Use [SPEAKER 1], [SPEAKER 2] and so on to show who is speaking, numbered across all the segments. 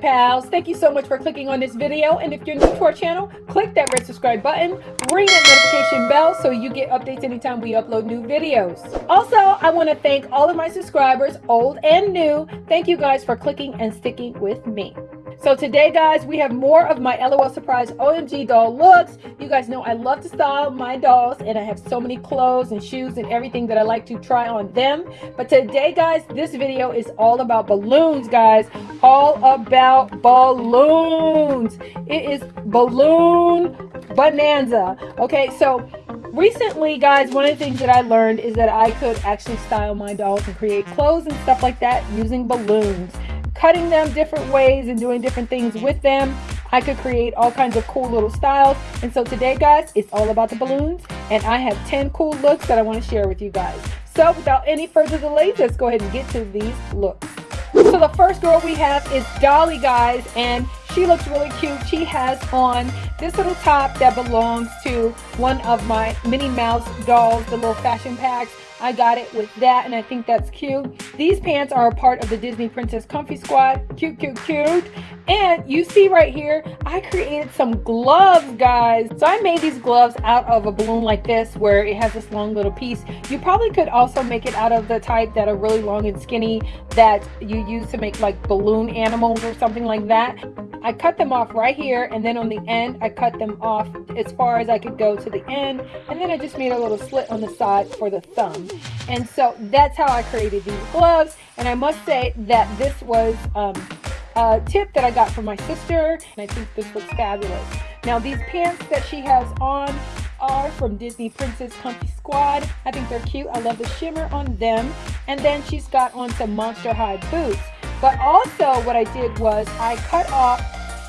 [SPEAKER 1] Pals. Thank you so much for clicking on this video. And if you're new to our channel, click that red subscribe button, ring that notification bell so you get updates anytime we upload new videos. Also, I want to thank all of my subscribers, old and new. Thank you guys for clicking and sticking with me. So today, guys, we have more of my LOL Surprise OMG doll looks. You guys know I love to style my dolls, and I have so many clothes and shoes and everything that I like to try on them. But today, guys, this video is all about balloons, guys. All about balloons. It is balloon bonanza. Okay, so recently guys one of the things that i learned is that i could actually style my dolls and create clothes and stuff like that using balloons cutting them different ways and doing different things with them. I could create all kinds of cool little styles. And so today, guys, it's all about the balloons. And I have 10 cool looks that I want to share with you guys. So without any further delay, let's go ahead and get to these looks. So the first girl we have is Dolly, guys. And she looks really cute. She has on this little top that belongs to one of my Minnie Mouse dolls, the little fashion packs. I got it with that and I think that's cute. These pants are a part of the Disney Princess Comfy Squad. Cute, cute, cute. And you see right here, I created some gloves, guys. So I made these gloves out of a balloon like this where it has this long little piece. You probably could also make it out of the type that are really long and skinny that you use to make like balloon animals or something like that. I cut them off right here and then on the end I cut them off as far as I could go to the end and then I just made a little slit on the side for the thumb and so that's how I created these gloves and I must say that this was um, a tip that I got from my sister and I think this looks fabulous now these pants that she has on are from Disney Princess Comfy Squad. I think they're cute. I love the shimmer on them. And then she's got on some Monster High boots. But also what I did was I cut off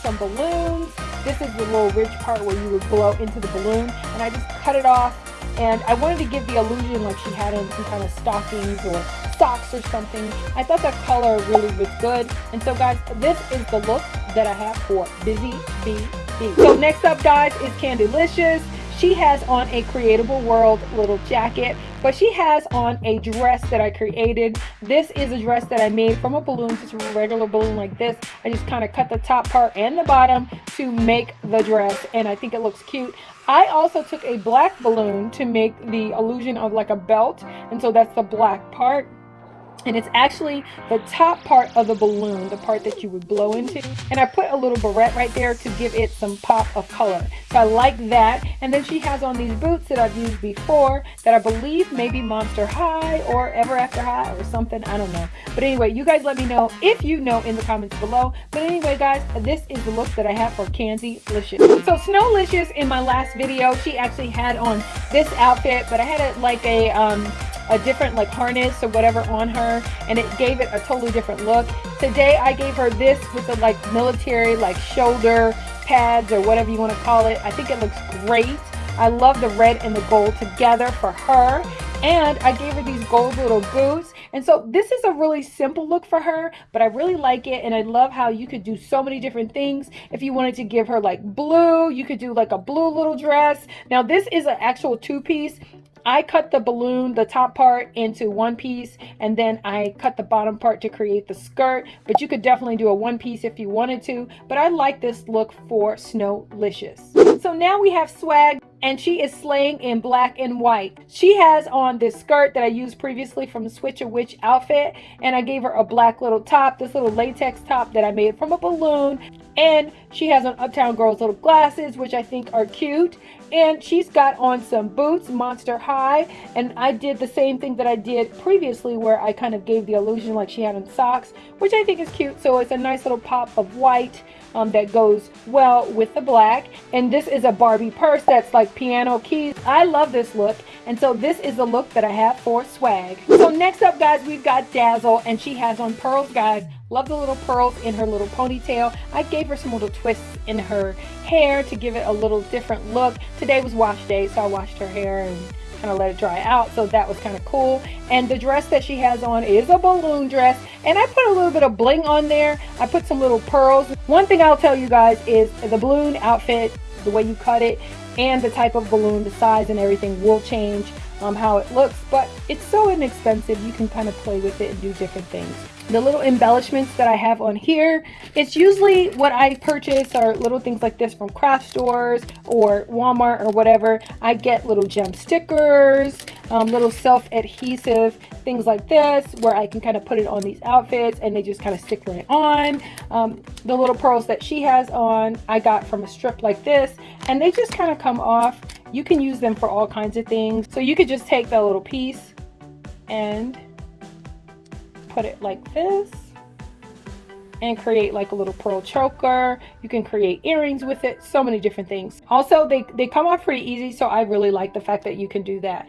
[SPEAKER 1] some balloons. This is the little ridge part where you would blow into the balloon. And I just cut it off. And I wanted to give the illusion like she had on some kind of stockings or socks or something. I thought that color really was good. And so guys, this is the look that I have for Busy Bee. So next up guys is Candylicious. She has on a Creatable World little jacket, but she has on a dress that I created. This is a dress that I made from a balloon, just a regular balloon like this. I just kind of cut the top part and the bottom to make the dress, and I think it looks cute. I also took a black balloon to make the illusion of like a belt, and so that's the black part and it's actually the top part of the balloon the part that you would blow into. And I put a little barrette right there to give it some pop of color. So I like that. And then she has on these boots that I've used before that I believe maybe Monster High or Ever After High or something. I don't know. But anyway you guys let me know if you know in the comments below. But anyway guys this is the look that I have for Candylicious. So Snowlicious in my last video she actually had on this outfit but I had it like a um a different like harness or whatever on her and it gave it a totally different look. Today I gave her this with the like military like shoulder pads or whatever you want to call it. I think it looks great. I love the red and the gold together for her and I gave her these gold little boots and so this is a really simple look for her but I really like it and I love how you could do so many different things if you wanted to give her like blue you could do like a blue little dress now this is an actual two-piece I cut the balloon, the top part into one piece, and then I cut the bottom part to create the skirt, but you could definitely do a one piece if you wanted to, but I like this look for Snowlicious. So now we have Swag and she is slaying in black and white. She has on this skirt that I used previously from Switch a Witch outfit and I gave her a black little top, this little latex top that I made from a balloon and she has on Uptown Girls little glasses which I think are cute. And she's got on some boots monster high. And I did the same thing that I did previously where I kind of gave the illusion like she had on socks which I think is cute. So it's a nice little pop of white um, that goes well with the black. And this is a Barbie purse that's like piano keys. I love this look and so this is the look that I have for swag so next up guys we've got Dazzle and she has on pearls guys Love the little pearls in her little ponytail. I gave her some little twists in her hair to give it a little different look. Today was wash day, so I washed her hair and kind of let it dry out. So that was kind of cool. And the dress that she has on is a balloon dress. And I put a little bit of bling on there. I put some little pearls. One thing I'll tell you guys is the balloon outfit, the way you cut it, and the type of balloon, the size and everything will change um, how it looks, but it's so inexpensive. You can kind of play with it and do different things. The little embellishments that I have on here, it's usually what I purchase are little things like this from craft stores or Walmart or whatever. I get little gem stickers, um, little self-adhesive things like this where I can kind of put it on these outfits and they just kind of stick right on. Um, the little pearls that she has on I got from a strip like this and they just kind of come off. You can use them for all kinds of things. So you could just take that little piece and put it like this and create like a little pearl choker. You can create earrings with it, so many different things. Also, they, they come off pretty easy, so I really like the fact that you can do that.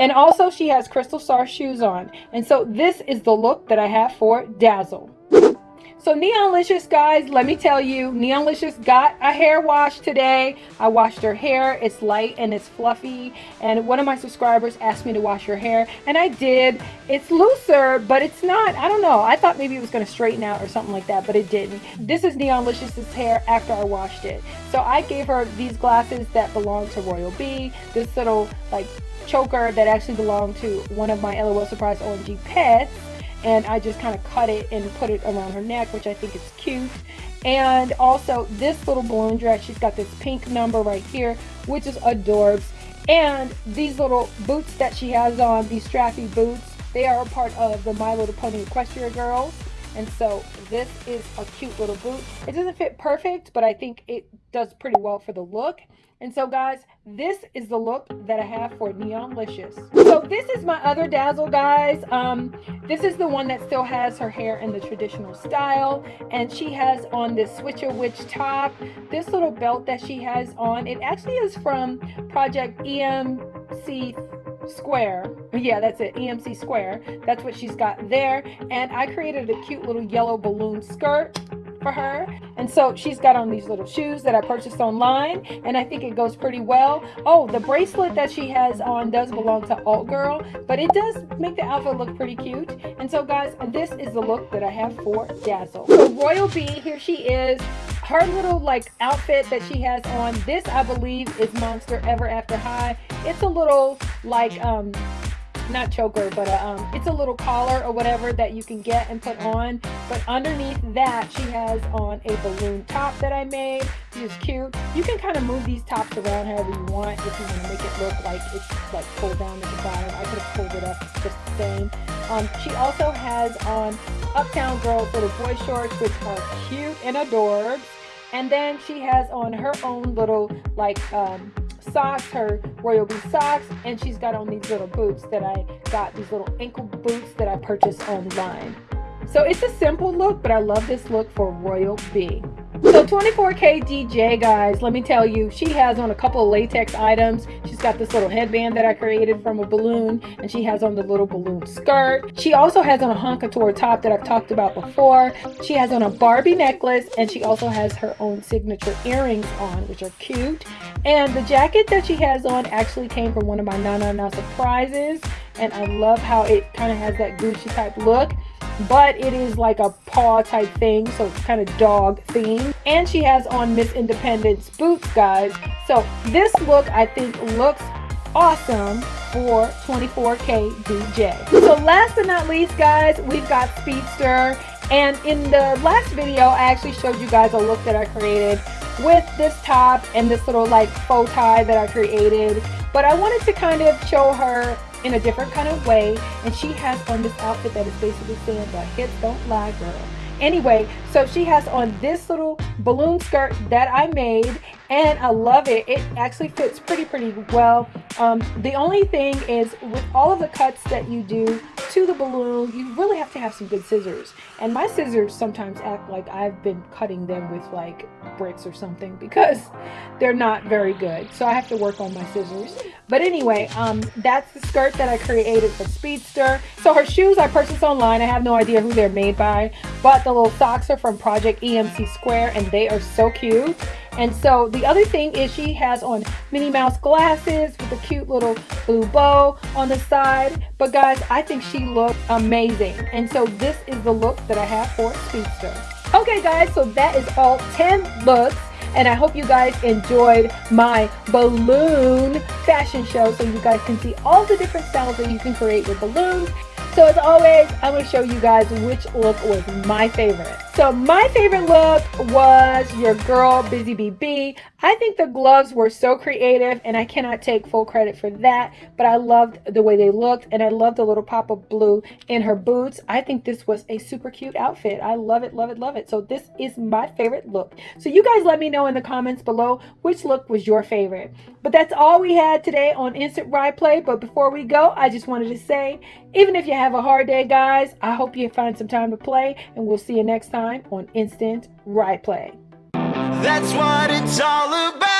[SPEAKER 1] And also she has crystal star shoes on. And so this is the look that I have for Dazzle. So Neonlicious, guys, let me tell you, Neonlicious got a hair wash today. I washed her hair. It's light and it's fluffy. And one of my subscribers asked me to wash her hair. And I did. It's looser, but it's not. I don't know. I thought maybe it was going to straighten out or something like that, but it didn't. This is Neonlicious's hair after I washed it. So I gave her these glasses that belong to Royal Bee, This little, like, choker that actually belonged to one of my LOL Surprise OMG pets and I just kind of cut it and put it around her neck which I think is cute. And also this little balloon dress she's got this pink number right here which is adorbs. And these little boots that she has on these strappy boots they are a part of the My Little Pony Equestria girls and so this is a cute little boot it doesn't fit perfect but I think it does pretty well for the look and so guys, this is the look that I have for Neonlicious. So this is my other Dazzle guys. Um, this is the one that still has her hair in the traditional style. And she has on this Switch a Witch top. This little belt that she has on, it actually is from Project MC square yeah that's it mc square that's what she's got there and i created a cute little yellow balloon skirt for her. And so she's got on these little shoes that I purchased online and I think it goes pretty well. Oh, the bracelet that she has on does belong to Alt Girl, but it does make the outfit look pretty cute. And so guys, this is the look that I have for Dazzle. So Royal Bee, here she is her little like outfit that she has on this i believe is monster ever after high it's a little like um not choker, but a, um, it's a little collar or whatever that you can get and put on. But underneath that, she has on a balloon top that I made, is cute. You can kind of move these tops around however you want if you want to make it look like it's like pulled down at the bottom. I could have pulled it up just the same. Um, she also has on Uptown Girls little boy shorts, which are cute and adorbs. And then she has on her own little like um, socks, her Royal Bee socks, and she's got on these little boots that I got, these little ankle boots that I purchased online. So it's a simple look, but I love this look for Royal Bee. So 24K DJ, guys, let me tell you, she has on a couple of latex items. She's got this little headband that I created from a balloon, and she has on the little balloon skirt. She also has on a Honk Couture top that I've talked about before. She has on a Barbie necklace, and she also has her own signature earrings on, which are cute. And the jacket that she has on actually came from one of my Na Na Na surprises, and I love how it kind of has that Gucci type look but it is like a paw type thing so it's kind of dog themed. And she has on miss independence boots guys. So this look i think looks awesome for 24k dj so last but not least guys we've got speedster. And in the last video i actually showed you guys a look that i created with this top and this little like faux tie that i created. But i wanted to kind of show her in a different kind of way. And she has on this outfit that is basically saying, the hips don't lie, girl. Anyway, so she has on this little balloon skirt that I made and I love it. It actually fits pretty, pretty well. Um, the only thing is with all of the cuts that you do to the balloon, you really have to have some good scissors. And my scissors sometimes act like I've been cutting them with like bricks or something because they're not very good. So I have to work on my scissors. But anyway, um, that's the skirt that I created for Speedster. So her shoes I purchased online. I have no idea who they're made by. But the little socks are from Project MC Square and they are so cute. And so the other thing is she has on Minnie Mouse glasses with a cute little blue bow on the side. But guys, I think she looks amazing. And so this is the look that I have for Speedster. Okay guys, so that is all 10 looks And I hope you guys enjoyed my balloon fashion show so you guys can see all the different styles that you can create with balloons. So as always, I'm going to show you guys which look was my favorite. So my favorite look was your girl Busy BB. I think the gloves were so creative and I cannot take full credit for that, but I loved the way they looked and I loved the little pop of blue in her boots. I think this was a super cute outfit. I love it, love it, love it. So this is my favorite look. So you guys let me know in the comments below which look was your favorite. But that's all we had today on Instant Ride Play. But before we go, I just wanted to say, even if you have a hard day, guys, I hope you find some time to play and we'll see you next time time on Instant Ride Play. That's what it's all about.